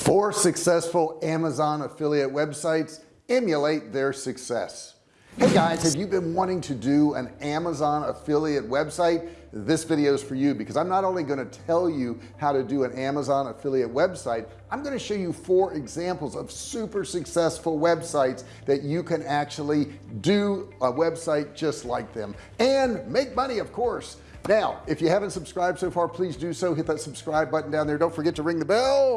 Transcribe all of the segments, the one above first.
four successful Amazon affiliate websites emulate their success. Hey guys have you been wanting to do an Amazon affiliate website? This video is for you because I'm not only going to tell you how to do an Amazon affiliate website I'm going to show you four examples of super successful websites that you can actually do a website just like them and make money of course. Now if you haven't subscribed so far please do so. Hit that subscribe button down there. Don't forget to ring the bell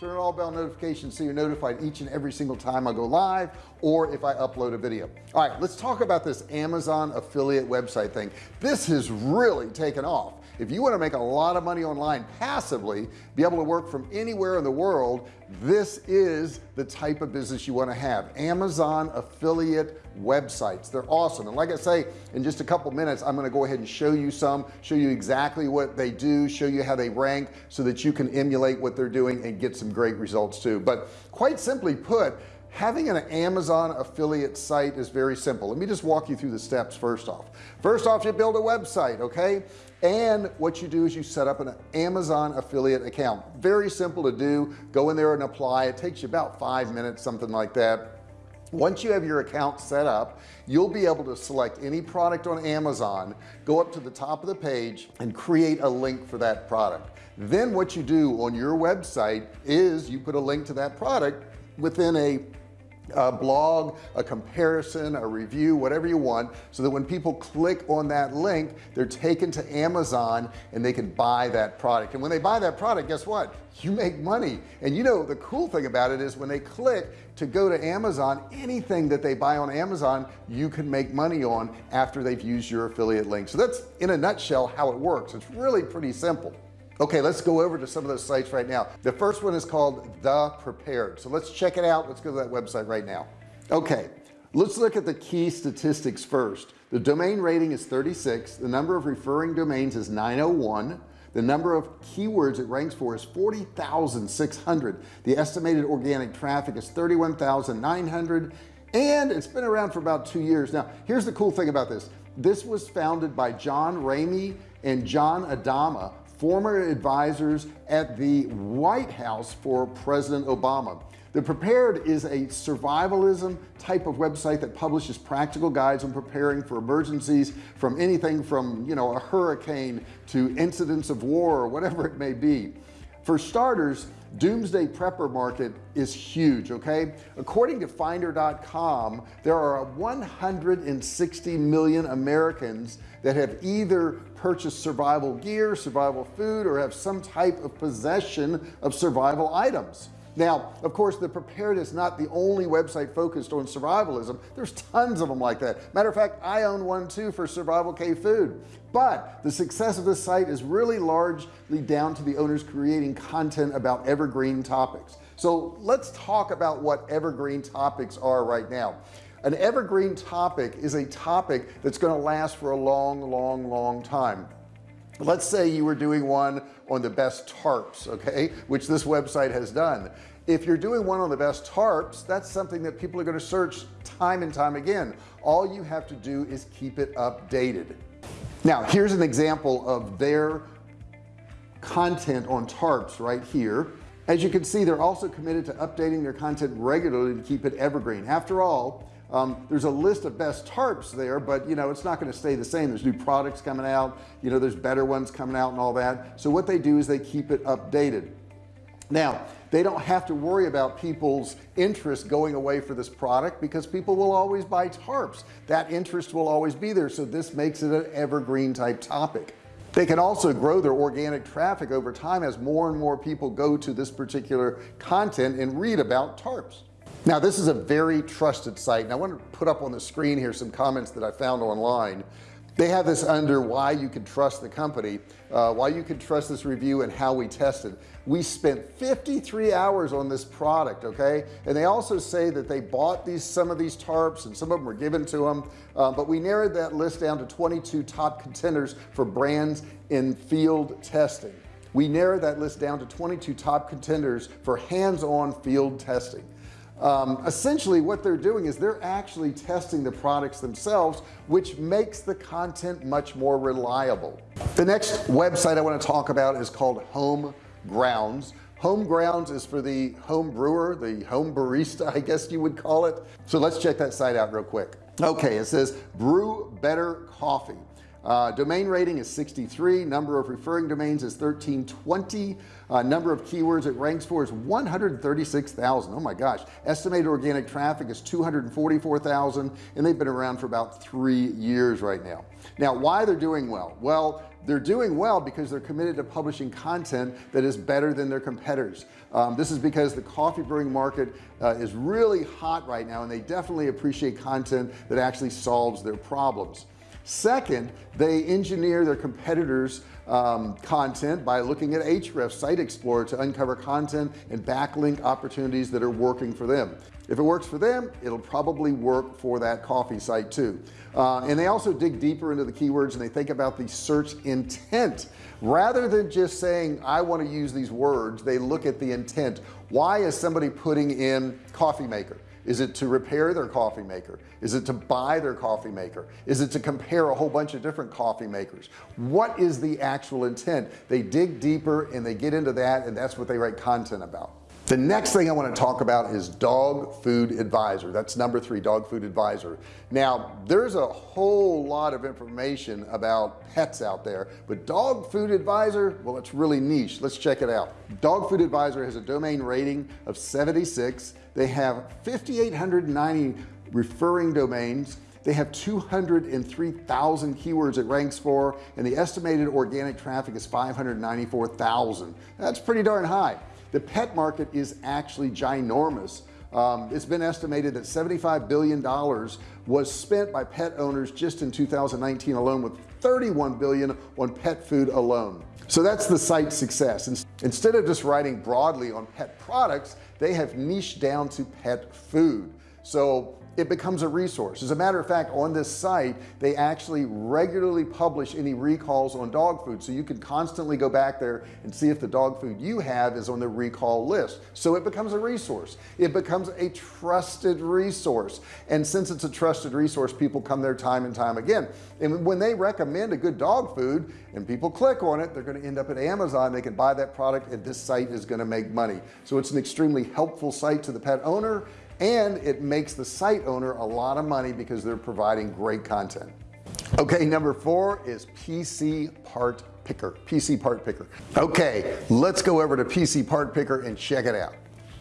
turn on all bell notifications so you're notified each and every single time I go live or if I upload a video. All right let's talk about this Amazon affiliate website thing. This has really taken off. If you want to make a lot of money online passively be able to work from anywhere in the world this is the type of business you want to have. Amazon affiliate websites. They're awesome. And like I say in just a couple minutes I'm going to go ahead and show you some show you exactly what they do show you how they rank so that you can emulate what they're doing and get some great results too. But quite simply put having an Amazon affiliate site is very simple. Let me just walk you through the steps first off. First off you build a website okay? And what you do is you set up an Amazon affiliate account. Very simple to do. Go in there and apply. It takes you about five minutes something like that once you have your account set up you'll be able to select any product on Amazon go up to the top of the page and create a link for that product. Then what you do on your website is you put a link to that product within a a blog a comparison a review whatever you want so that when people click on that link they're taken to Amazon and they can buy that product. And when they buy that product guess what? You make money. And you know the cool thing about it is when they click to go to Amazon anything that they buy on Amazon you can make money on after they've used your affiliate link. So that's in a nutshell how it works. It's really pretty simple okay let's go over to some of those sites right now. The first one is called the prepared. So let's check it out. Let's go to that website right now. Okay let's look at the key statistics first. The domain rating is 36 the number of referring domains is 901 the number of keywords it ranks for is 40,600 the estimated organic traffic is 31,900 and it's been around for about two years. Now here's the cool thing about this. This was founded by John Ramey and John Adama former advisors at the White House for President Obama. The prepared is a survivalism type of website that publishes practical guides on preparing for emergencies from anything from you know a hurricane to incidents of war or whatever it may be for starters doomsday prepper market is huge okay? According to finder.com there are 160 million Americans that have either purchased survival gear survival food or have some type of possession of survival items now of course the prepared is not the only website focused on survivalism. There's tons of them like that. Matter of fact I own one too for survival cave food. But the success of this site is really largely down to the owners creating content about evergreen topics. So let's talk about what evergreen topics are right now. An evergreen topic is a topic that's going to last for a long long long time. Let's say you were doing one on the best tarps okay which this website has done if you're doing one on the best tarps that's something that people are going to search time and time again. All you have to do is keep it updated. Now here's an example of their content on tarps right here. As you can see they're also committed to updating their content regularly to keep it evergreen. After all um, there's a list of best tarps there but you know it's not going to stay the same. There's new products coming out you know there's better ones coming out and all that. So what they do is they keep it updated now they don't have to worry about people's interest going away for this product because people will always buy tarps. That interest will always be there. So this makes it an evergreen type topic. They can also grow their organic traffic over time as more and more people go to this particular content and read about tarps. Now this is a very trusted site and I want to put up on the screen here some comments that I found online they have this under why you can trust the company uh, why you can trust this review and how we tested we spent 53 hours on this product okay? And they also say that they bought these some of these tarps and some of them were given to them uh, but we narrowed that list down to 22 top contenders for brands in field testing. We narrowed that list down to 22 top contenders for hands-on field testing um, essentially what they're doing is they're actually testing the products themselves which makes the content much more reliable. The next website I want to talk about is called home grounds. Home grounds is for the home brewer the home barista I guess you would call it. So let's check that site out real quick. Okay it says brew better coffee uh, domain rating is 63 number of referring domains is 1320 uh, number of keywords it ranks for is 136,000 oh my gosh. Estimated organic traffic is 244,000 and they've been around for about three years right now. Now why they're doing well? Well they're doing well because they're committed to publishing content that is better than their competitors. Um, this is because the coffee brewing market uh, is really hot right now and they definitely appreciate content that actually solves their problems second they engineer their competitors um, content by looking at Ahrefs Site Explorer to uncover content and backlink opportunities that are working for them. If it works for them it'll probably work for that coffee site too. Uh, and they also dig deeper into the keywords and they think about the search intent. Rather than just saying I want to use these words they look at the intent. Why is somebody putting in coffee maker is it to repair their coffee maker? Is it to buy their coffee maker? Is it to compare a whole bunch of different coffee makers? What is the actual intent? They dig deeper and they get into that and that's what they write content about the next thing I want to talk about is dog food advisor. That's number three dog food advisor. Now there's a whole lot of information about pets out there but dog food advisor well it's really niche. Let's check it out. Dog food advisor has a domain rating of 76 they have 5890 referring domains. They have 203,000 keywords it ranks for and the estimated organic traffic is 594,000 that's pretty darn high the pet market is actually ginormous. Um, it's been estimated that 75 billion dollars was spent by pet owners just in 2019 alone with 31 billion on pet food alone. So that's the site's success. Instead of just writing broadly on pet products they have niched down to pet food so it becomes a resource. As a matter of fact on this site they actually regularly publish any recalls on dog food. So you can constantly go back there and see if the dog food you have is on the recall list. So it becomes a resource. It becomes a trusted resource. And since it's a trusted resource people come there time and time again. And when they recommend a good dog food and people click on it they're going to end up at Amazon. They can buy that product and this site is going to make money. So it's an extremely helpful site to the pet owner and it makes the site owner a lot of money because they're providing great content. Okay number four is PC part picker PC part picker. Okay let's go over to PC part picker and check it out.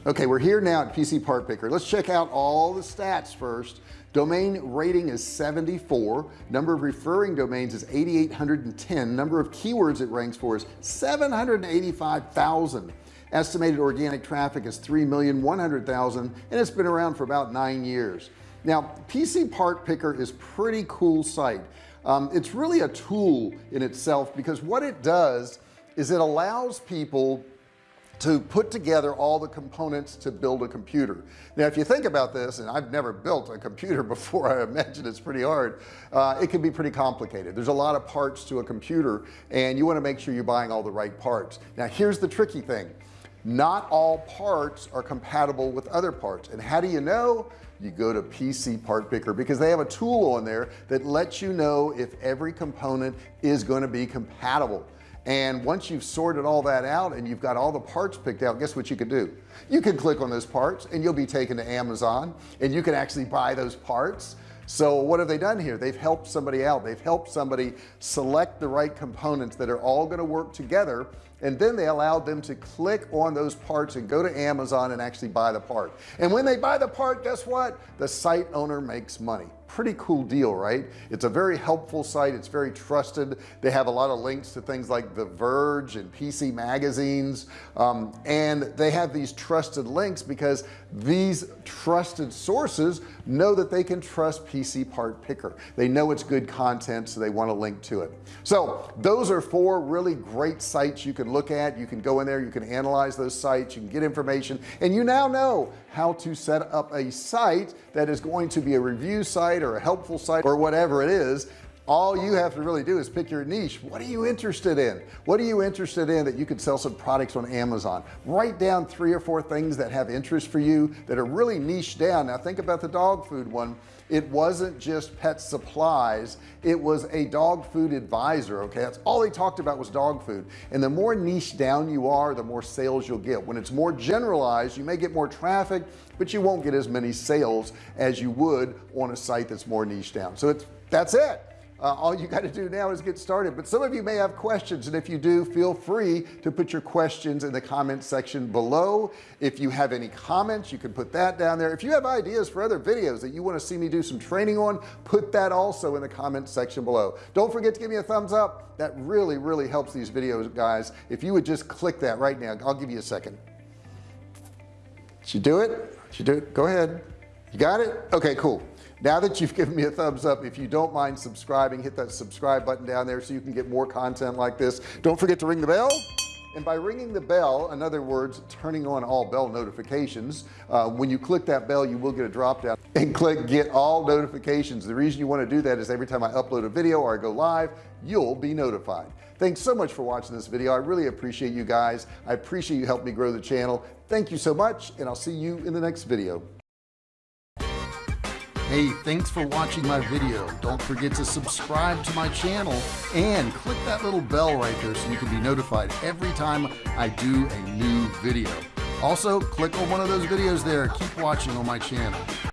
Okay we're here now at PC part picker. Let's check out all the stats first. Domain rating is 74 number of referring domains is 8810 number of keywords it ranks for is 785,000 estimated organic traffic is 3,100,000 and it's been around for about nine years. Now PC part picker is pretty cool site. Um, it's really a tool in itself because what it does is it allows people to put together all the components to build a computer. Now if you think about this and I've never built a computer before I imagine it's pretty hard uh, it can be pretty complicated. There's a lot of parts to a computer and you want to make sure you're buying all the right parts. Now here's the tricky thing not all parts are compatible with other parts. And how do you know? You go to PC part picker because they have a tool on there that lets you know if every component is going to be compatible. And once you've sorted all that out and you've got all the parts picked out guess what you can do? You can click on those parts and you'll be taken to Amazon and you can actually buy those parts. So what have they done here? They've helped somebody out. They've helped somebody select the right components that are all going to work together and then they allowed them to click on those parts and go to Amazon and actually buy the part. And when they buy the part guess what? The site owner makes money pretty cool deal right? It's a very helpful site. It's very trusted. They have a lot of links to things like the Verge and PC magazines. Um, and they have these trusted links because these trusted sources know that they can trust PC part picker. They know it's good content so they want to link to it. So those are four really great sites you can look at. You can go in there you can analyze those sites you can get information and you now know how to set up a site that is going to be a review site or a helpful site or whatever it is all you have to really do is pick your niche. What are you interested in? What are you interested in that you could sell some products on Amazon? Write down three or four things that have interest for you that are really niche down. Now think about the dog food one. It wasn't just pet supplies. It was a dog food advisor okay? That's all they talked about was dog food. And the more niche down you are the more sales you'll get. When it's more generalized you may get more traffic but you won't get as many sales as you would on a site that's more niche down. So it's that's it uh, all you got to do now is get started. But some of you may have questions and if you do feel free to put your questions in the comment section below. If you have any comments you can put that down there. If you have ideas for other videos that you want to see me do some training on put that also in the comment section below. Don't forget to give me a thumbs up. That really really helps these videos guys. If you would just click that right now I'll give you a second. Should do it? Should you do it? Go ahead. You got it? Okay cool now that you've given me a thumbs up if you don't mind subscribing hit that subscribe button down there so you can get more content like this. Don't forget to ring the bell. And by ringing the bell in other words turning on all bell notifications uh, when you click that bell you will get a drop down and click get all notifications. The reason you want to do that is every time I upload a video or I go live you'll be notified. Thanks so much for watching this video. I really appreciate you guys. I appreciate you help me grow the channel. Thank you so much and I'll see you in the next video hey thanks for watching my video. Don't forget to subscribe to my channel and click that little bell right there so you can be notified every time I do a new video. Also click on one of those videos there. Keep watching on my channel